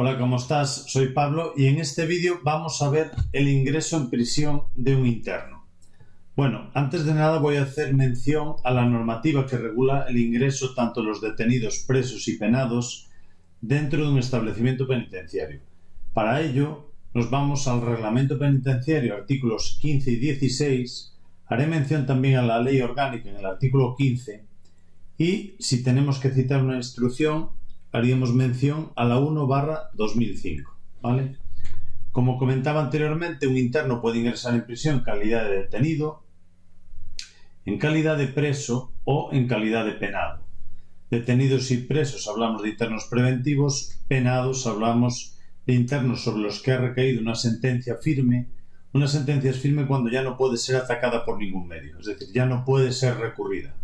Hola, ¿cómo estás? Soy Pablo y en este vídeo vamos a ver el ingreso en prisión de un interno. Bueno, antes de nada voy a hacer mención a la normativa que regula el ingreso tanto de los detenidos, presos y penados dentro de un establecimiento penitenciario. Para ello, nos vamos al reglamento penitenciario, artículos 15 y 16. Haré mención también a la ley orgánica en el artículo 15 y si tenemos que citar una instrucción haríamos mención a la 1 barra 2005. ¿vale? Como comentaba anteriormente, un interno puede ingresar en prisión en calidad de detenido, en calidad de preso o en calidad de penado. Detenidos y presos hablamos de internos preventivos, penados hablamos de internos sobre los que ha recaído una sentencia firme. Una sentencia es firme cuando ya no puede ser atacada por ningún medio, es decir, ya no puede ser recurrida.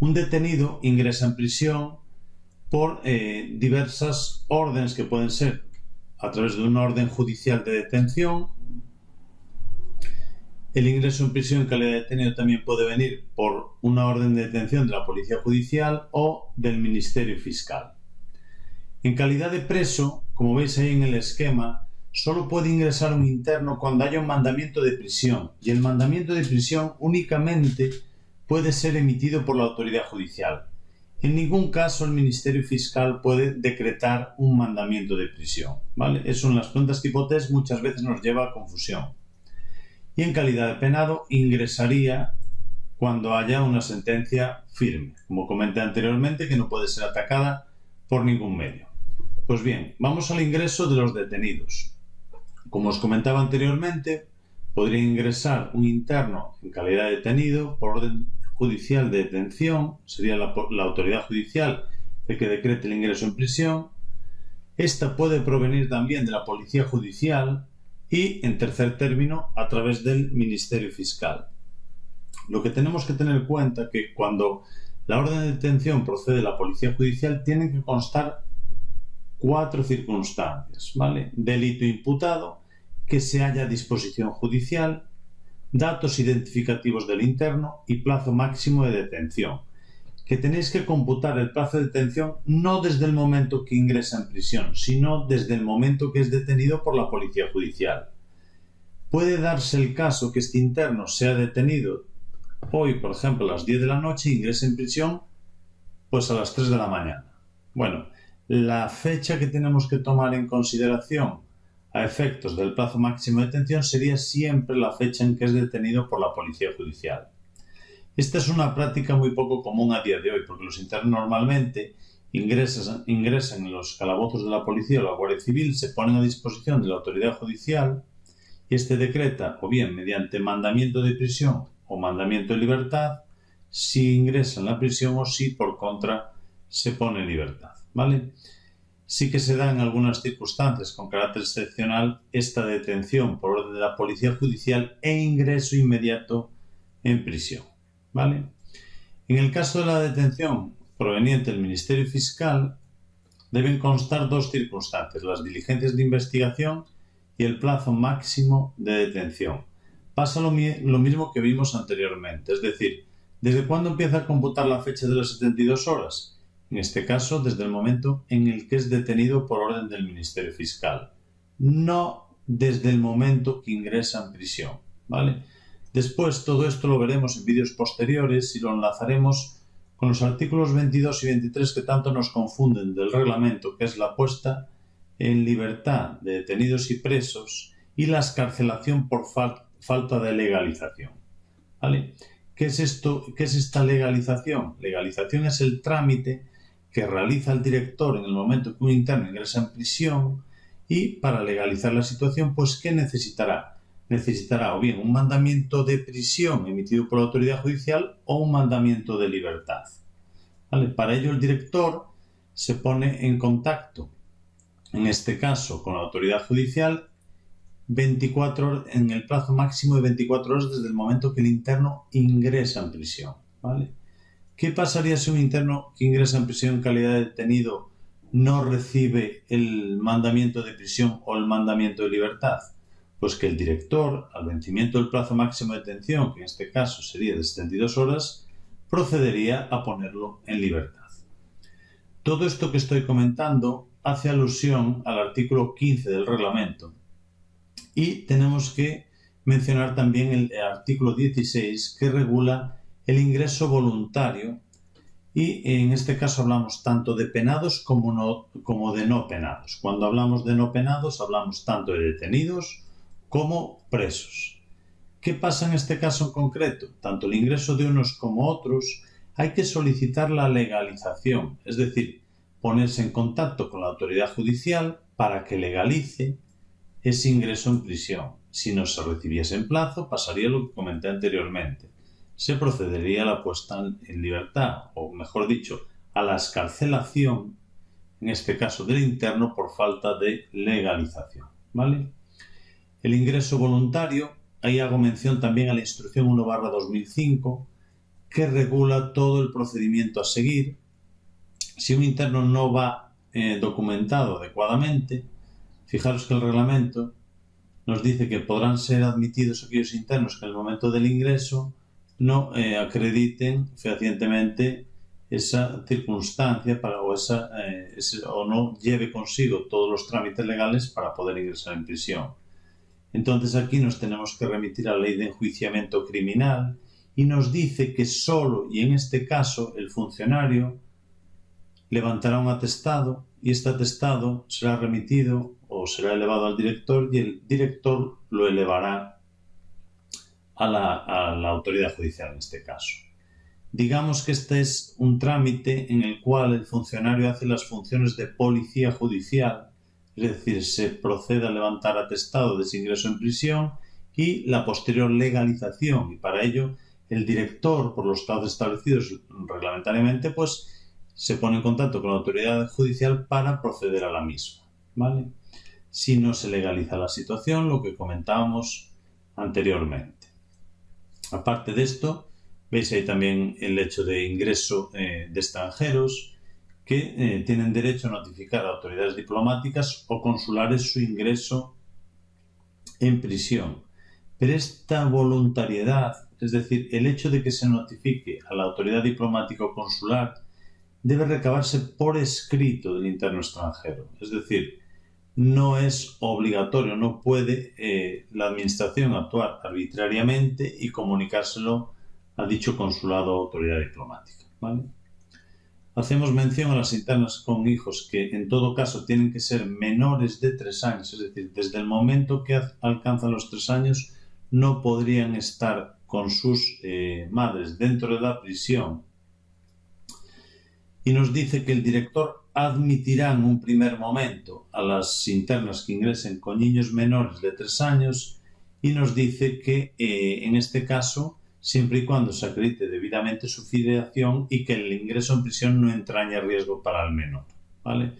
Un detenido ingresa en prisión por eh, diversas órdenes que pueden ser a través de una orden judicial de detención. El ingreso en prisión en calidad de detenido también puede venir por una orden de detención de la Policía Judicial o del Ministerio Fiscal. En calidad de preso, como veis ahí en el esquema, solo puede ingresar un interno cuando haya un mandamiento de prisión y el mandamiento de prisión únicamente puede ser emitido por la autoridad judicial. En ningún caso el Ministerio Fiscal puede decretar un mandamiento de prisión. ¿vale? Eso en las preguntas tipo test muchas veces nos lleva a confusión. Y en calidad de penado ingresaría cuando haya una sentencia firme, como comenté anteriormente, que no puede ser atacada por ningún medio. Pues bien, vamos al ingreso de los detenidos. Como os comentaba anteriormente, podría ingresar un interno en calidad de detenido por orden judicial de detención, sería la, autoridad judicial el que decrete el ingreso en prisión. Esta puede provenir también de la policía judicial y, en tercer término, a través del Ministerio Fiscal. Lo que tenemos que tener en cuenta es que cuando la orden de detención procede de la policía judicial tienen que constar cuatro circunstancias, ¿vale? Delito imputado, que se haya disposición judicial, datos identificativos del interno y plazo máximo de detención. Que tenéis que computar el plazo de detención no desde el momento que ingresa en prisión, sino desde el momento que es detenido por la policía judicial. Puede darse el caso que este interno sea detenido hoy, por ejemplo, a las 10 de la noche ingrese en prisión pues a las 3 de la mañana. Bueno, la fecha que tenemos que tomar en consideración a efectos del plazo máximo de detención sería siempre la fecha en que es detenido por la policía judicial. Esta es una práctica muy poco común a día de hoy, porque los internos normalmente ingresan, en los calabozos de la policía o la Guardia Civil, se ponen a disposición de la autoridad judicial y este decreta, o bien mediante mandamiento de prisión o mandamiento de libertad, si ingresa en la prisión o si por contra se pone en libertad. ¿Vale? Sí que se da en algunas circunstancias con carácter excepcional esta detención por orden de la policía judicial e ingreso inmediato en prisión. ¿vale? En el caso de la detención proveniente del Ministerio Fiscal, deben constar dos circunstancias, las diligencias de investigación y el plazo máximo de detención. Pasa lo, lo mismo que vimos anteriormente, es decir, ¿desde cuándo empieza a computar la fecha de las 72 horas? En este caso desde el momento en el que es detenido por orden del Ministerio Fiscal, no desde el momento que ingresa en prisión. ¿vale? Después todo esto lo veremos en vídeos posteriores y lo enlazaremos con los artículos 22 y 23 que tanto nos confunden del reglamento, que es la puesta en libertad de detenidos y presos y la escarcelación por falta de legalización. ¿Vale? ¿Qué es esto? ¿Qué es esta legalización? Legalización es el trámite que realiza el director en el momento que un interno ingresa en prisión y para legalizar la situación, pues ¿qué necesitará? Necesitará o bien un mandamiento de prisión emitido por la autoridad judicial o un mandamiento de libertad. Para ello el director se pone en contacto, en este caso con la autoridad judicial, 24 en el plazo máximo de 24 horas desde el momento que el interno ingresa en prisión. ¿vale? ¿Qué pasaría si un interno que ingresa en prisión en calidad de detenido no recibe el mandamiento de prisión o el mandamiento de libertad? Pues que el director, al vencimiento del plazo máximo de detención, que en este caso sería de 72 horas, procedería a ponerlo en libertad. Todo esto que estoy comentando hace alusión al artículo 15 del reglamento y tenemos que mencionar también el artículo 16 que regula el ingreso voluntario y en este caso hablamos tanto de penados como, de no penados. Cuando hablamos de no penados hablamos tanto de detenidos como presos. ¿Qué pasa en este caso en concreto? Tanto el ingreso de unos como otros hay que solicitar la legalización, es decir, ponerse en contacto con la autoridad judicial para que legalice ese ingreso en prisión. Si no se recibiese en plazo, pasaría lo que comenté anteriormente se procedería a la puesta en libertad, o mejor dicho, a la escarcelación, en este caso del interno, por falta de legalización. ¿vale? El ingreso voluntario, ahí hago mención también a la instrucción 1 2005, que regula todo el procedimiento a seguir. Si un interno no va eh, documentado adecuadamente, fijaros que el reglamento nos dice que podrán ser admitidos aquellos internos que en el momento del ingreso no eh, acrediten fehacientemente esa circunstancia para, o, eh, o no lleve consigo todos los trámites legales para poder ingresar en prisión. Entonces aquí nos tenemos que remitir a la ley de enjuiciamiento criminal y nos dice que solo y en este caso el funcionario levantará un atestado y este atestado será remitido o será elevado al director y el director lo elevará a la, autoridad judicial en este caso. Digamos que este es un trámite en el cual el funcionario hace las funciones de policía judicial, es decir, se procede a levantar atestado de ingreso en prisión y la posterior legalización. Y para ello, el director, por los casos establecidos reglamentariamente, pues se pone en contacto con la autoridad judicial para proceder a la misma. ¿vale? Si no se legaliza la situación, lo que comentábamos anteriormente. Aparte de esto, veis ahí también el hecho de ingreso eh, de extranjeros que eh, tienen derecho a notificar a autoridades diplomáticas o consulares su ingreso en prisión. Pero esta voluntariedad, es decir, el hecho de que se notifique a la autoridad diplomática o consular, debe recabarse por escrito del interno extranjero. Es decir, no es obligatorio, no puede eh, la Administración actuar arbitrariamente y comunicárselo a dicho consulado o autoridad diplomática. Hacemos mención a las internas con hijos que en todo caso tienen que ser menores de tres años, es decir, desde el momento que alcanzan los tres años no podrían estar con sus eh, madres dentro de la prisión. Y nos dice que el director admitirá en un primer momento a las internas que ingresen con niños menores de 3 años y nos dice que eh, en este caso, siempre y cuando se acredite debidamente su filiación y que el ingreso en prisión no entrañe riesgo para el menor. ¿vale?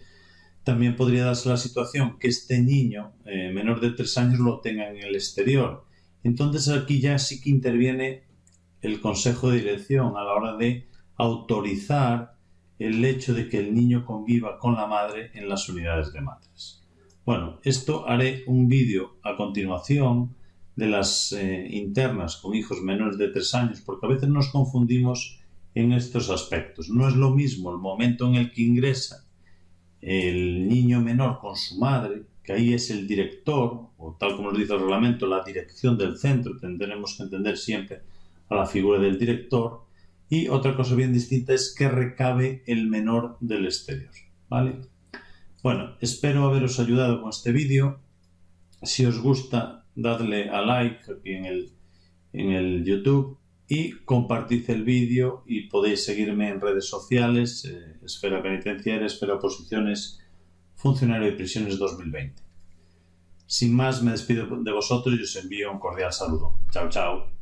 También podría darse la situación que este niño eh, menor de 3 años lo tenga en el exterior. Entonces aquí ya sí que interviene el Consejo de Dirección a la hora de autorizar el hecho de que el niño conviva con la madre en las unidades de madres. Bueno, esto haré un vídeo a continuación de las eh, internas con hijos menores de 3 años, porque a veces nos confundimos en estos aspectos. No es lo mismo el momento en el que ingresa el niño menor con su madre, que ahí es el director, o tal como nos dice el reglamento, la dirección del centro, tendremos que entender siempre a la figura del director, y otra cosa bien distinta es que recabe el menor del exterior. ¿vale? Bueno, espero haberos ayudado con este vídeo. Si os gusta, dadle a like aquí en el, en el YouTube y compartid el vídeo y podéis seguirme en redes sociales, eh, Esfera Penitenciaria, Esfera Posiciones, Funcionario de Prisiones 2020. Sin más, me despido de vosotros y os envío un cordial saludo. Chao, chao.